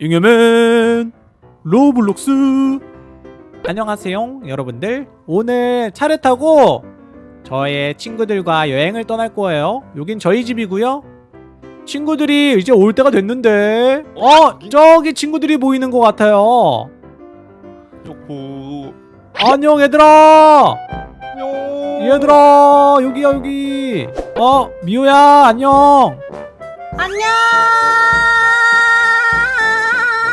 잉여맨 로블록스. 안녕하세요 여러분들. 오늘 차를 타고 저의 친구들과 여행을 떠날 거예요. 여긴 저희 집이고요. 친구들이 이제 올 때가 됐는데. 어 저기 친구들이 보이는 것 같아요. 요호 안녕 얘들아. 요 얘들아 여기야 여기. 어 미호야 안녕. 안녕.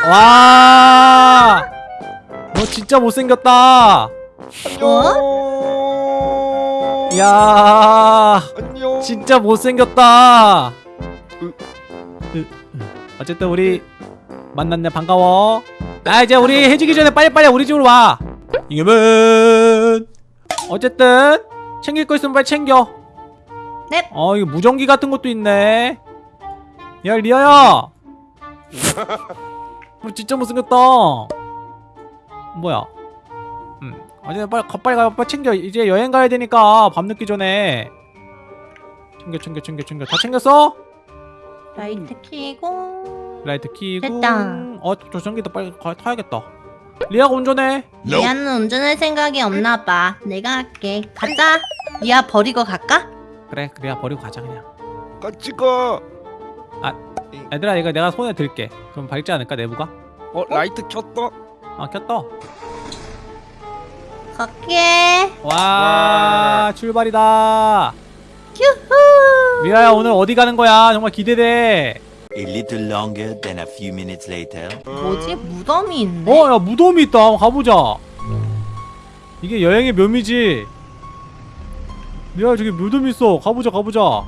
와, 너 진짜 못생겼다. 안녕 야, 안녕 진짜 못생겼다. 어쨌든 우리 만났네 반가워. 아 이제 우리 해지기 전에 빨리빨리 우리 집으로 와. 이겨면. 어쨌든 챙길 거 있으면 빨리 챙겨. 넵. 어 이거 무전기 같은 것도 있네. 야 리아야. 어, 진짜 못생겼다. 뭐야? 음, 어제 빨리 가, 빨리 가, 빨리 챙겨. 이제 여행 가야 되니까 밤 늦기 전에 챙겨, 챙겨, 챙겨, 챙겨. 다 챙겼어? 라이트 켜고. 라이트 키고. 됐다. 어, 무전기도 빨리 가, 타야겠다. 리아가 운전해. 리아는 운전할 생각이 없나 봐. 내가 할게. 가자. 리아 버리고 갈까? 그래, 리아 버리고 가자 그냥. 같이 가 얘들아, 이거 내가 손에 들게. 그럼 밝지 않을까 내부가? 어, 라이트 켰다 아, 켰다. 갈게. 와, 와. 출발이다. 휴후. 리아야 오늘 어디 가는 거야? 정말 기대돼. A little longer than a few minutes later. 뭐지? 무덤이 있네. 어, 야 무덤이 있다. 한번 가보자. 이게 여행의 묘미지. 야 저기 무덤 있어. 가보자, 가보자.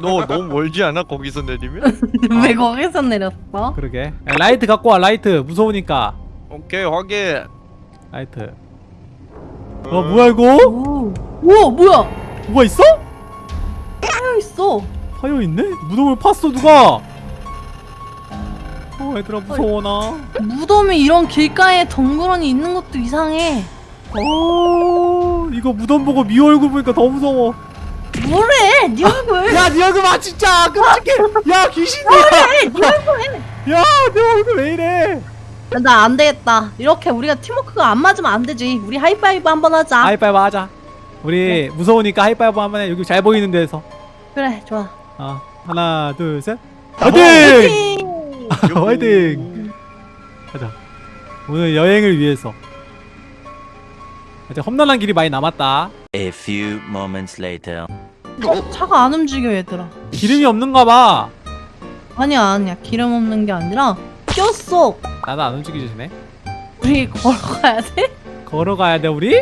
너 너무 멀지 않아 거기서 내리면? 왜 거기서 내렸어? 그러게. 야, 라이트 갖고 와. 라이트 무서우니까. 오케이 확인 라이트. 어 뭐야 이거? 오. 우와 뭐야? 뭐가 있어? 파여 있어. 파여 있네? 무덤을 팠어 누가? 어 얘들아 무서워 나. 무덤이 이런 길가에 덩그러니 있는 것도 이상해. 어 이거 무덤 보고 미 얼굴 보니까 더 무서워. 뭐래? 네 얼굴. 야, 네 얼굴 봐, 진짜 끔찍해. 야, 귀신이야. 네 얼굴. 야, 내 얼굴 왜 이래? 나 안 되겠다. 이렇게 우리가 팀워크가 안 맞으면 안 되지. 우리 하이파이브 한번 하자. 하이파이브 하자. 우리 무서우니까 하이파이브 한번 해. 여기 잘 보이는 데서. 그래, 좋아. 어, 하나, 둘, 셋. 화이팅! 화이팅! 화이팅! 가자. 오늘 여행을 위해서. 이제 험난한 길이 많이 남았다. A few moments later. 어, 차가 안 움직여 얘들아. 기름이 없는가 봐. 아니야, 아니야. 기름 없는 게 아니라 꼈어. 나도 안 움직이지네. 우리 걸어가야 돼? 걸어가야 돼, 우리?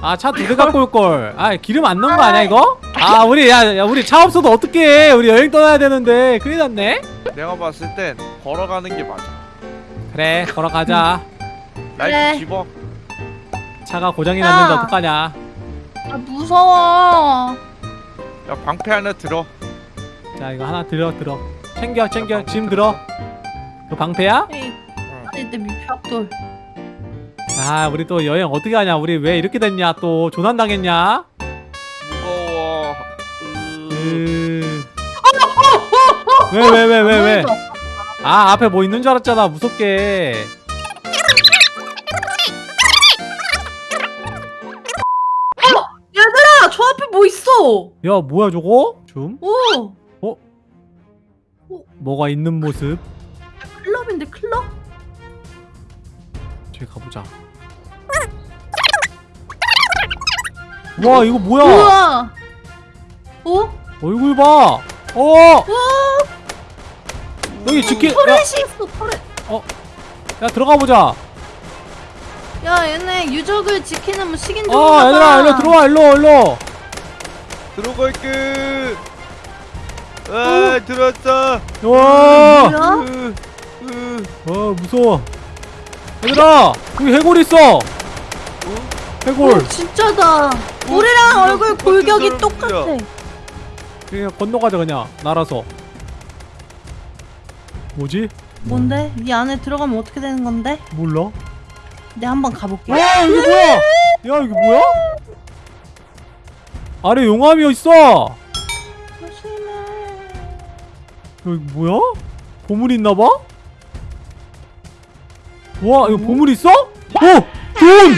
아, 차 두 대 갖고 올 걸. 아, 기름 안 넣은 거 아니야, 이거? 아, 우리 야, 야 우리 차 없어도 어떡해. 우리 여행 떠나야 되는데. 큰일 났네. 내가 봤을 땐 걸어가는 게 맞아 그래, 걸어가자. 라이트 그래. 집어 차가 고장이 야. 났는데 어떡하냐. 아, 무서워. 야 방패 하나 들어 자, 이거 하나 들어, 들어. 챙겨, 챙겨. 짐 들어. 그 방패야? 에이, 아니, 내 미표돌. 아, 우리 또 여행 어떻게 하냐? 우리 왜 이렇게 됐냐? 또 조난당했냐? 무거워. 왜, 왜, 왜, 왜, 왜? 아, 앞에 뭐 있는 줄 알았잖아. 무섭게. 야, 뭐야 저거? 좀? 오, 뭐가 있는 모습? 클럽인데 클럽? 저기 가보자. 와, 이거 뭐야? 우와. 어? 얼굴 봐. 어, 와, 여기 지키. 야, 터렛이 있어, 터렛. 야 들어가 보자. 야, 얘네 유적을 지키는 뭐 식인 아, 종인가 얘들아, 봐. 일로 들어와, 일로, 일로. 들어갈게 아 들어왔다 와, 뭐야? 으, 으. 와 무서워. 얘들아, 여기 해골 있어. 해골. 오, 진짜다. 우리랑 얼굴 골격이. 똑같아. 그냥 건너가자 그냥 날아서. 뭐지? 뭔데? 이 안에 들어가면 어떻게 되는 건데? 몰라. 내가 한번 가볼게. 와, 이게 뭐야? 야, 이게 뭐야? 아래 용암이 있어. 조심해. 여기 뭐야? 보물 있나봐? 와 이거 보물 있어? 어! 돈!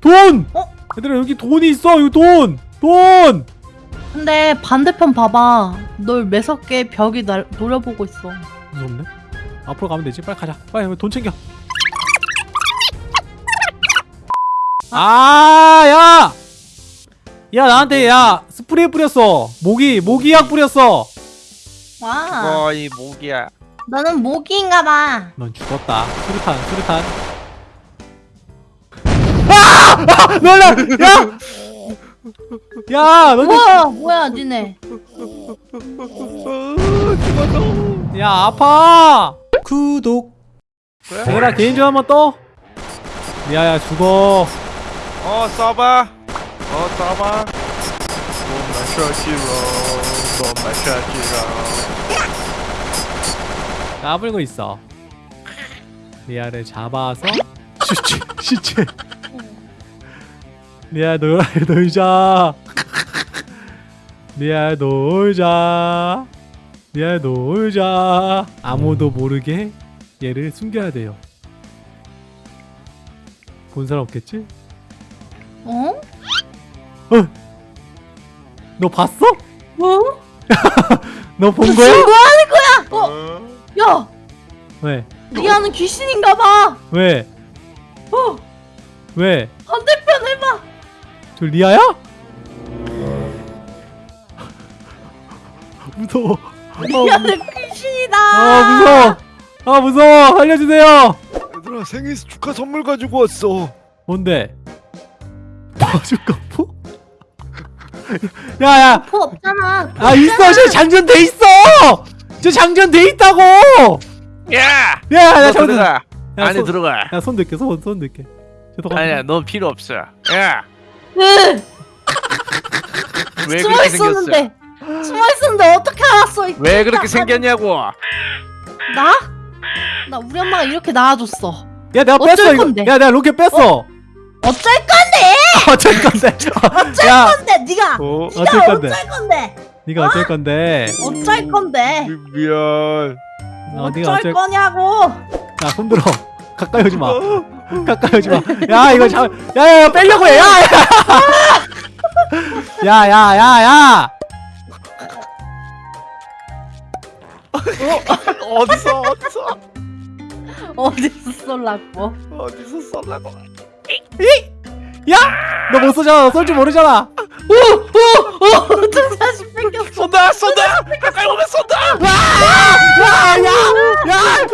돈! 어? 얘들아 여기 돈이 있어 이거 돈! 돈! 근데 반대편 봐봐. 널 매섭게 벽이 날 노려보고 있어. 무섭네 앞으로 가면 되지 빨리 가자 빨리 돈 챙겨 아 야 야 나한테 야 스프레이 뿌렸어 모기 모기약 뿌렸어 와. 어이 모기야. 너는 모기인가봐. 넌 죽었다 수류탄 수류탄 아! 아! 놀라 야! 야 너네 우와 뭐야 니네. 죽었어. 야 아파 구독 그래? 얘들아 개인전 한번 떠 야 야 죽어 어 써봐. 어 써봐. 몸만 셔지로. 몸만 셔지로. 까불고 있어 리아를 잡아서 시체 시체 리아 놀, 놀자 리아 놀자 리아 놀자 아무도 모르게 얘를 숨겨야 돼요 본 사람 없겠지? 어? 너 봤어? 뭐? 너본 지금 거야? 뭐 하는 거야? 어? 어? 야 왜? 리아는 귀신인가 봐. 왜? 어 왜? 반대편 해봐. 저 리아야? 무서워. 리아는 귀신이다. 아 무서워. 아 무서워. 알려주세요. 얘들아 생일 축하 선물 가지고 왔어. 뭔데? 바주카포? 야야. 포 없잖아. 아 있어. 저 장전돼 있어. 저 장전돼 있다고. 야! 야야 너 장전. 들어가. 야, 안에 손- 들어가. 야손 넣게 손손 넣게. 저도 아니야, 넌 필요 없어. 야! 으, 왜 숨어? 있었는데. 숨어 있었는데 어떻게 알았어? 이왜 그렇게. 생겼냐고? 나? 나 우리 엄마가 이렇게 낳아줬어. 야 내가 뺐어 이거. 건데? 야 내가 로켓 뺐어. 어쩔 건데? 어쩔 건데? 어쩔 야 건데? 네가 어? 어쩔 건데? 어쩔 건데? 네가 어쩔 건데? 어쩔 건데? 미, 미안. 어, 네가 어쩔 어쩔 거냐고? 야 손들어 가까이 오지 마 가까이 오지 마 야 이거 잡 야야야 빼려고 해 야 야야야야 어디서 어디서 어디서 쏠라고? 어디서 썰라고? 너 못 쏘잖아 쏠 줄 모르잖아 어, 등사시 뺏겼어. 쏜다! 쏜다! 가까이 오면 쏜다! 야야야야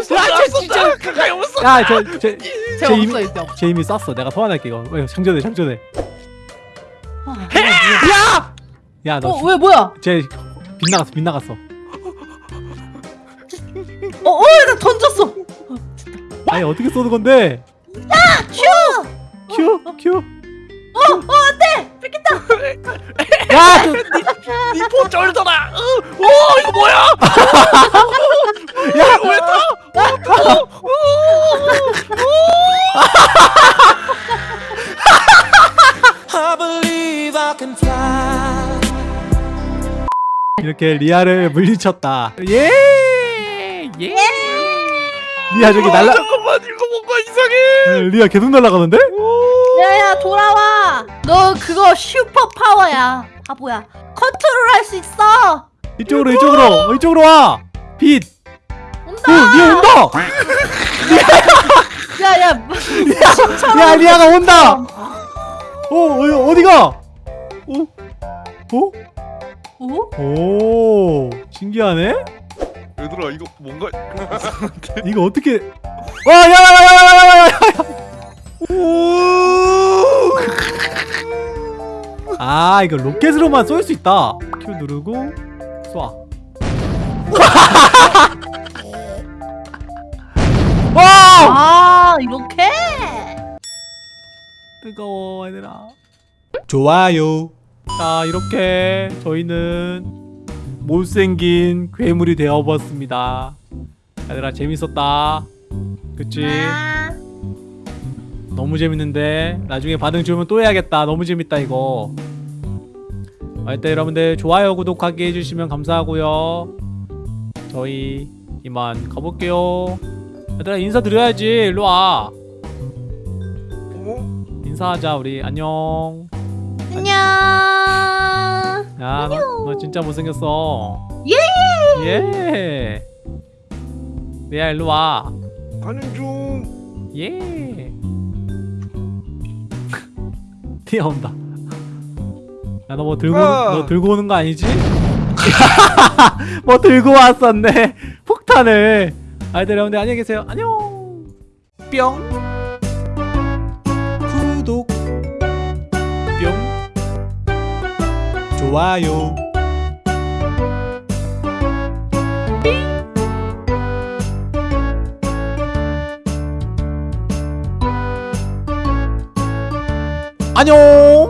진짜 가까이 오면 쏜다! 야저제 쟤제 이미 없어 이제. 제 이미 쐈어 내가 소환할게 이거 왜 장전해 장전해 아, 야야너쟤 어, 왜 뭐야? 빗나갔어 빗나갔어 어, 어, 나 던졌어. 아니 어떻게 쏘는 건데 큐! 큐 큐. 어, 어, 안돼. 뺏겼다. 야, 저, 니 폼 쩔더라! 어, 오, 이거 뭐야? 야, 왜 다? 이렇게 리아를 물리쳤다. 예! 예! 리아 저기 날라 잠깐만, 이거 뭔가 이상해! 리아 계속 날아가는데? 그거 슈퍼 파워야. 바보야. 컨트롤 할 수 있어. 이쪽으로 이쪽으로 어, 이쪽으로 와. 빛. 온다. 오, 리아 온다. 야야. 야, 리아가 온다. 오, 어디 어디가? 오. 오? 어? 오, 신기하네. 얘들아 이거 뭔가? 이거 어떻게? 와, 야, 야, 야, 야, 야, 야, 야. 아, 이거 로켓으로만 쏠 수 있다. Q 누르고 쏴. 와! 아 이렇게? 뜨거워 얘들아 좋아요 자 이렇게 저희는 못생긴 괴물이 되어봤습니다 얘들아 재밌었다 그치? 아, 너무 재밌는데 나중에 반응 좋으면 또 해야겠다 너무 재밌다 이거 아, 일단 여러분들 좋아요 구독하기 해주시면 감사하고요 저희 이만 가볼게요 얘들아 인사드려야지 일로 와 어? 인사하자 우리 안녕 안녕. 야, 너, 너 진짜 못생겼어. 예! 예. 리아 일로 와. 가는 중. 예. 리아 온다. 야, 너 뭐 들고 아. 너 들고 오는 거 아니지? 뭐 들고 왔었네. 폭탄을. 아이들 여러분들 안녕히 계세요. 안녕. 뿅. 구독. 뿅. 좋아요. 안녕.